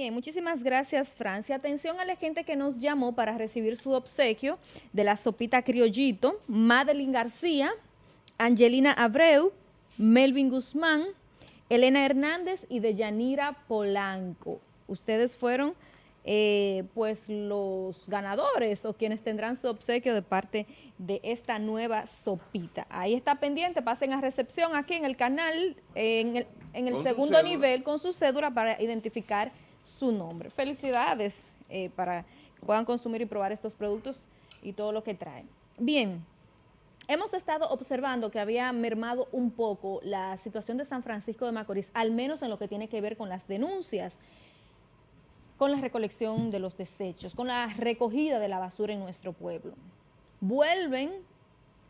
Bien, muchísimas gracias, Francia. Atención a la gente que nos llamó para recibir su obsequio de la sopita criollito, Madeline García, Angelina Abreu, Melvin Guzmán, Elena Hernández y Deyanira Polanco. Ustedes fueron eh, pues los ganadores o quienes tendrán su obsequio de parte de esta nueva sopita. Ahí está pendiente, pasen a recepción aquí en el canal, en el, en el segundo nivel con su cédula para identificar su nombre. Felicidades eh, para que puedan consumir y probar estos productos y todo lo que traen. Bien, hemos estado observando que había mermado un poco la situación de San Francisco de Macorís, al menos en lo que tiene que ver con las denuncias con la recolección de los desechos, con la recogida de la basura en nuestro pueblo. Vuelven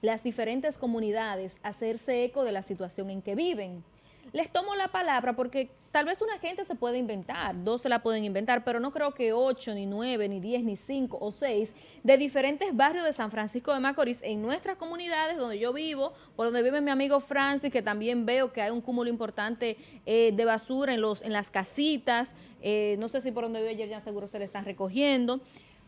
las diferentes comunidades a hacerse eco de la situación en que viven les tomo la palabra porque tal vez una gente se puede inventar, dos se la pueden inventar, pero no creo que ocho, ni nueve, ni diez, ni cinco o seis de diferentes barrios de San Francisco de Macorís en nuestras comunidades donde yo vivo, por donde vive mi amigo Francis, que también veo que hay un cúmulo importante eh, de basura en, los, en las casitas, eh, no sé si por donde vive ayer ya seguro se le están recogiendo,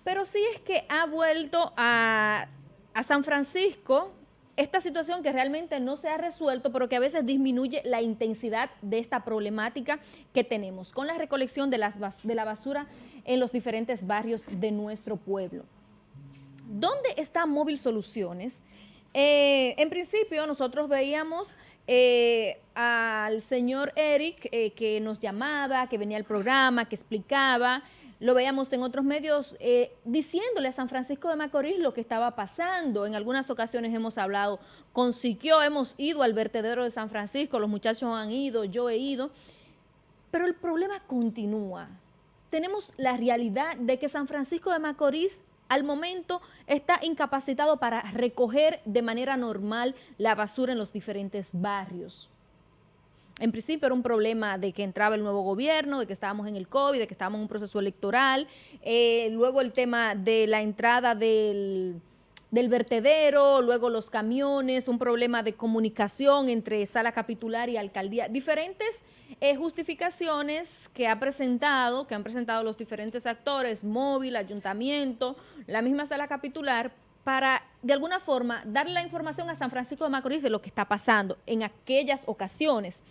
pero sí es que ha vuelto a, a San Francisco esta situación que realmente no se ha resuelto, pero que a veces disminuye la intensidad de esta problemática que tenemos con la recolección de, las, de la basura en los diferentes barrios de nuestro pueblo. ¿Dónde está Móvil Soluciones? Eh, en principio nosotros veíamos eh, al señor Eric eh, que nos llamaba, que venía al programa, que explicaba, lo veíamos en otros medios eh, diciéndole a San Francisco de Macorís lo que estaba pasando. En algunas ocasiones hemos hablado con hemos ido al vertedero de San Francisco, los muchachos han ido, yo he ido, pero el problema continúa. Tenemos la realidad de que San Francisco de Macorís al momento está incapacitado para recoger de manera normal la basura en los diferentes barrios en principio era un problema de que entraba el nuevo gobierno, de que estábamos en el COVID, de que estábamos en un proceso electoral, eh, luego el tema de la entrada del, vertedero, luego los camiones, un problema de comunicación entre sala capitular y alcaldía, diferentes eh, justificaciones que ha presentado, que han presentado los diferentes actores, móvil, ayuntamiento, la misma sala capitular, para de alguna forma darle la información a San Francisco de Macorís de lo que está pasando en aquellas ocasiones.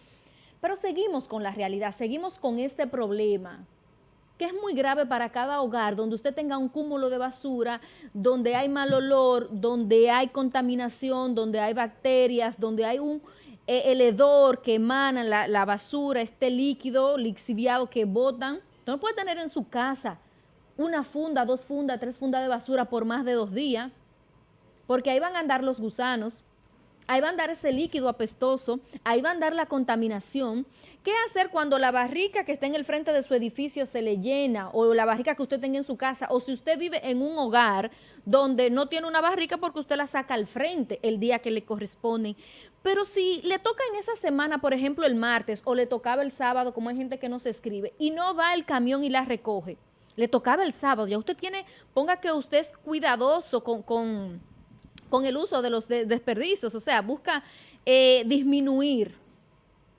Pero seguimos con la realidad, seguimos con este problema que es muy grave para cada hogar, donde usted tenga un cúmulo de basura, donde hay mal olor, donde hay contaminación, donde hay bacterias, donde hay un eh, el hedor que emana la, basura, este líquido lixiviado que botan. no puede tener en su casa una funda, dos fundas, tres fundas de basura por más de dos días, porque ahí van a andar los gusanos, ahí va a andar ese líquido apestoso, ahí va a andar la contaminación. ¿Qué hacer cuando la barrica que está en el frente de su edificio se le llena o la barrica que usted tenga en su casa o si usted vive en un hogar donde no tiene una barrica porque usted la saca al frente el día que le corresponde? Pero si le toca en esa semana, por ejemplo, el martes o le tocaba el sábado, como hay gente que no se escribe, y no va el camión y la recoge, le tocaba el sábado, ya usted tiene, ponga que usted es cuidadoso con, con con el uso de los desperdicios, o sea, busca eh, disminuir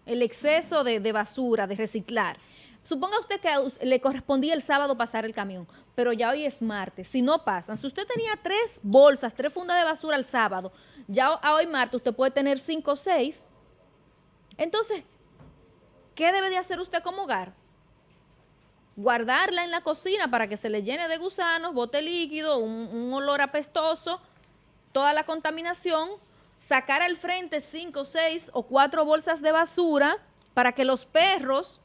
el exceso de, basura, de reciclar. Suponga usted que le correspondía el sábado pasar el camión, pero ya hoy es martes. Si no pasan, si usted tenía tres bolsas, tres fundas de basura el sábado, ya a hoy martes usted puede tener cinco o seis. Entonces, ¿qué debe de hacer usted como hogar? Guardarla en la cocina para que se le llene de gusanos, bote líquido, un olor apestoso, toda la contaminación, sacar al frente cinco, seis o cuatro bolsas de basura para que los perros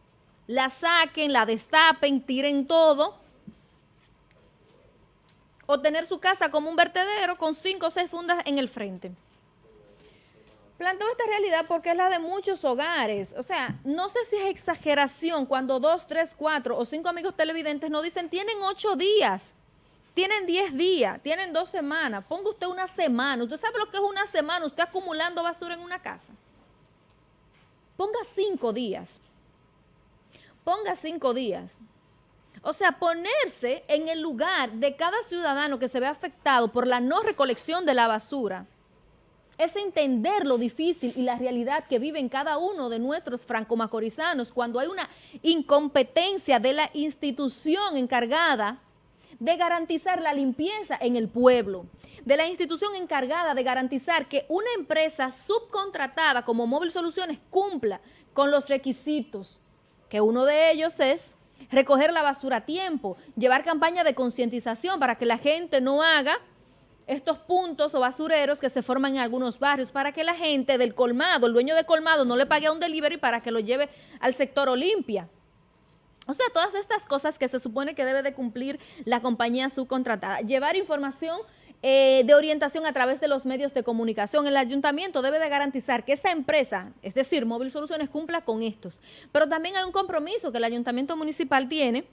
la saquen, la destapen, tiren todo, o tener su casa como un vertedero con cinco o seis fundas en el frente. Planteo esta realidad porque es la de muchos hogares. O sea, no sé si es exageración cuando dos, tres, cuatro o cinco amigos televidentes nos dicen tienen ocho días tienen 10 días, tienen dos semanas, ponga usted una semana. ¿Usted sabe lo que es una semana? Usted acumulando basura en una casa. Ponga cinco días. Ponga cinco días. O sea, ponerse en el lugar de cada ciudadano que se ve afectado por la no recolección de la basura. es entender lo difícil y la realidad que viven cada uno de nuestros franco-macorizanos cuando hay una incompetencia de la institución encargada de garantizar la limpieza en el pueblo, de la institución encargada de garantizar que una empresa subcontratada como Móvil Soluciones cumpla con los requisitos, que uno de ellos es recoger la basura a tiempo, llevar campaña de concientización para que la gente no haga estos puntos o basureros que se forman en algunos barrios para que la gente del colmado, el dueño de colmado, no le pague a un delivery para que lo lleve al sector Olimpia. O sea, todas estas cosas que se supone que debe de cumplir la compañía subcontratada. Llevar información eh, de orientación a través de los medios de comunicación. El ayuntamiento debe de garantizar que esa empresa, es decir, Móvil Soluciones, cumpla con estos. Pero también hay un compromiso que el ayuntamiento municipal tiene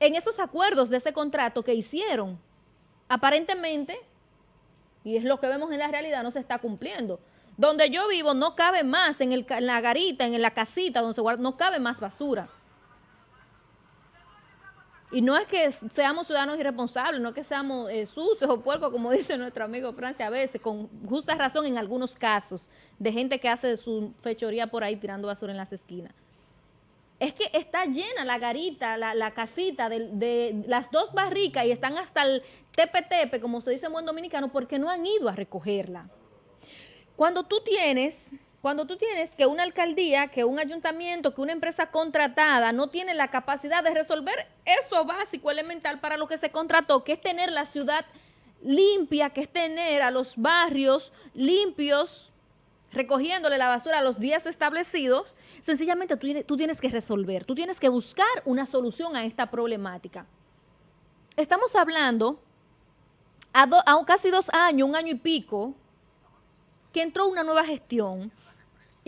en esos acuerdos de ese contrato que hicieron aparentemente, y es lo que vemos en la realidad, no se está cumpliendo. Donde yo vivo no cabe más, en, la garita, en la casita donde se guarda, no cabe más basura. Y no es que seamos ciudadanos irresponsables, no es que seamos eh, sucios o puercos, como dice nuestro amigo Francia a veces, con justa razón en algunos casos, de gente que hace su fechoría por ahí tirando basura en las esquinas es que está llena la garita, la, casita de, las dos barricas y están hasta el tepe-tepe, como se dice en buen dominicano, porque no han ido a recogerla. Cuando tú tienes, cuando tú tienes que una alcaldía, que un ayuntamiento, que una empresa contratada no tiene la capacidad de resolver eso básico, elemental para lo que se contrató, que es tener la ciudad limpia, que es tener a los barrios limpios, recogiéndole la basura a los días establecidos, sencillamente tú, tienes que resolver, tú tienes que buscar una solución a esta problemática. Estamos hablando a, casi dos años, un año y pico, que entró una nueva gestión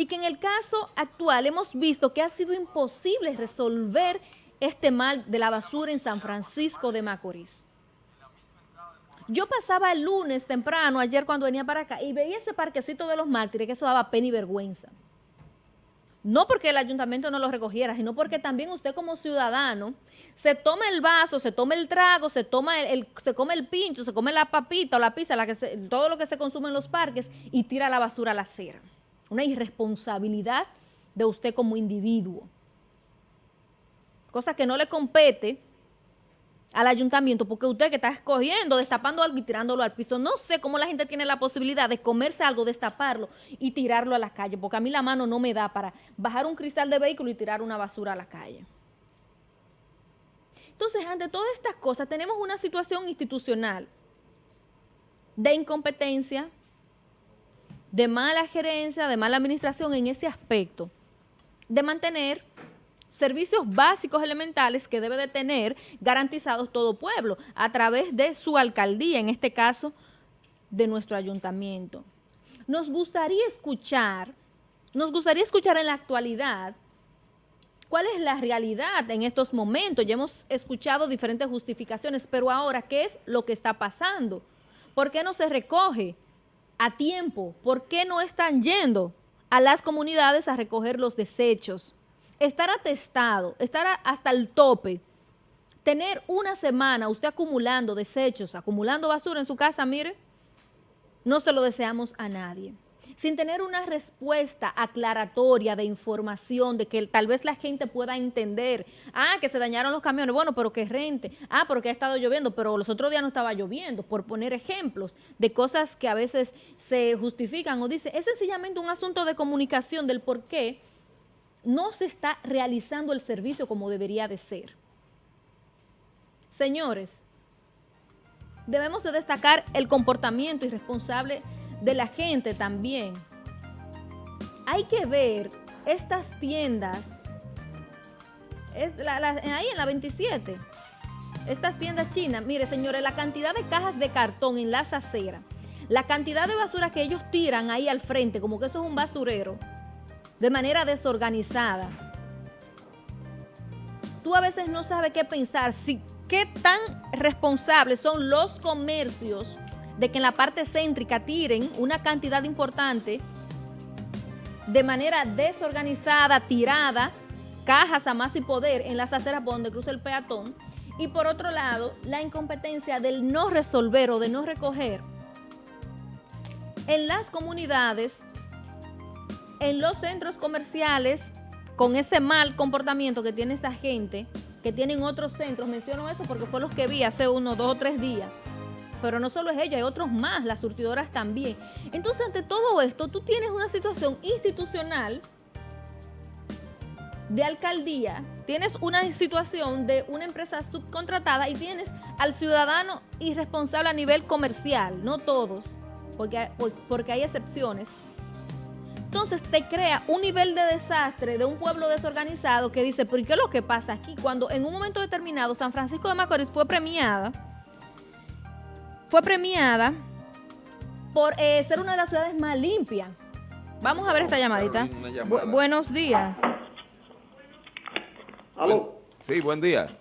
y que en el caso actual hemos visto que ha sido imposible resolver este mal de la basura en San Francisco de Macorís. Yo pasaba el lunes temprano, ayer cuando venía para acá, y veía ese parquecito de los mártires, que eso daba pena y vergüenza. No porque el ayuntamiento no lo recogiera, sino porque también usted como ciudadano se toma el vaso, se toma el trago, se toma el, se come el pincho, se come la papita o la pizza, la que todo lo que se consume en los parques y tira la basura a la acera. Una irresponsabilidad de usted como individuo. Cosa que no le compete al ayuntamiento, porque usted que está escogiendo, destapando algo y tirándolo al piso, no sé cómo la gente tiene la posibilidad de comerse algo, destaparlo y tirarlo a la calle, porque a mí la mano no me da para bajar un cristal de vehículo y tirar una basura a la calle. Entonces, ante todas estas cosas, tenemos una situación institucional de incompetencia, de mala gerencia, de mala administración en ese aspecto, de mantener servicios básicos elementales que debe de tener garantizados todo pueblo a través de su alcaldía, en este caso de nuestro ayuntamiento. Nos gustaría escuchar, nos gustaría escuchar en la actualidad cuál es la realidad en estos momentos. Ya hemos escuchado diferentes justificaciones, pero ahora, ¿qué es lo que está pasando? ¿Por qué no se recoge a tiempo? ¿Por qué no están yendo a las comunidades a recoger los desechos? estar atestado, estar hasta el tope, tener una semana usted acumulando desechos, acumulando basura en su casa, mire, no se lo deseamos a nadie. Sin tener una respuesta aclaratoria de información, de que tal vez la gente pueda entender, ah, que se dañaron los camiones, bueno, pero que rente, ah, porque ha estado lloviendo, pero los otros días no estaba lloviendo, por poner ejemplos de cosas que a veces se justifican o dice, es sencillamente un asunto de comunicación del por qué no se está realizando el servicio como debería de ser. Señores, debemos de destacar el comportamiento irresponsable de la gente también. Hay que ver estas tiendas, ahí en la 27, estas tiendas chinas, mire señores, la cantidad de cajas de cartón en las aceras, la cantidad de basura que ellos tiran ahí al frente, como que eso es un basurero, de manera desorganizada. Tú a veces no sabes qué pensar, si qué tan responsables son los comercios de que en la parte céntrica tiren una cantidad importante de manera desorganizada, tirada, cajas a más y poder en las aceras por donde cruza el peatón, y por otro lado, la incompetencia del no resolver o de no recoger en las comunidades, en los centros comerciales, con ese mal comportamiento que tiene esta gente, que tienen otros centros, menciono eso porque fue los que vi hace uno, dos o tres días, pero no solo es ella, hay otros más, las surtidoras también. Entonces, ante todo esto, tú tienes una situación institucional de alcaldía, tienes una situación de una empresa subcontratada y tienes al ciudadano irresponsable a nivel comercial, no todos, porque, porque hay excepciones. Entonces te crea un nivel de desastre de un pueblo desorganizado que dice, ¿pero qué es lo que pasa aquí? Cuando en un momento determinado San Francisco de Macorís fue premiada, fue premiada por eh, ser una de las ciudades más limpias. Vamos a ver esta llamadita. buenos días. ¿Aló? Sí, buen día.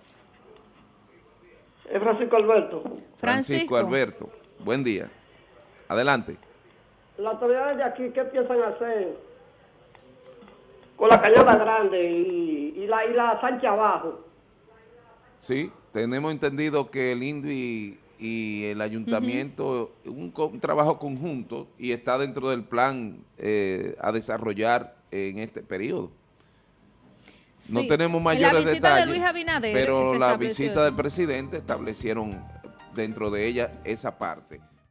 Es Francisco Alberto. Francisco. Alberto. Buen día. Adelante. Las autoridades de aquí, ¿qué piensan hacer con la cañada grande y, la, y la Sancha abajo? Sí, tenemos entendido que el INDI y el ayuntamiento, un, trabajo conjunto y está dentro del plan eh, a desarrollar en este periodo. No tenemos mayores detalles, pero la visita del presidente establecieron dentro de ella esa parte.